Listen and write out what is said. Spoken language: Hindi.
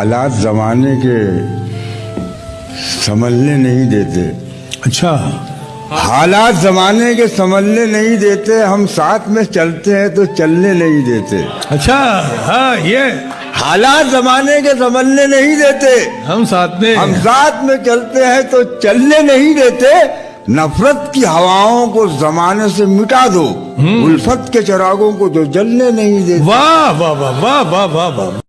हालात जमाने के समझने नहीं देते। अच्छा। हालात जमाने के समझने नहीं देते हम साथ में चलते हैं तो चलने नहीं देते। अच्छा हाँ ये। हालात जमाने के समझने नहीं देते। हम साथ में हम साथ में चलते हैं तो चलने नहीं देते। नफरत की हवाओं को जमाने से मिटा दो। हम्म। उल्फत के चरागों को जो जलने नहीं देते। वाह वाह वाह वाह वाह वाह वाह।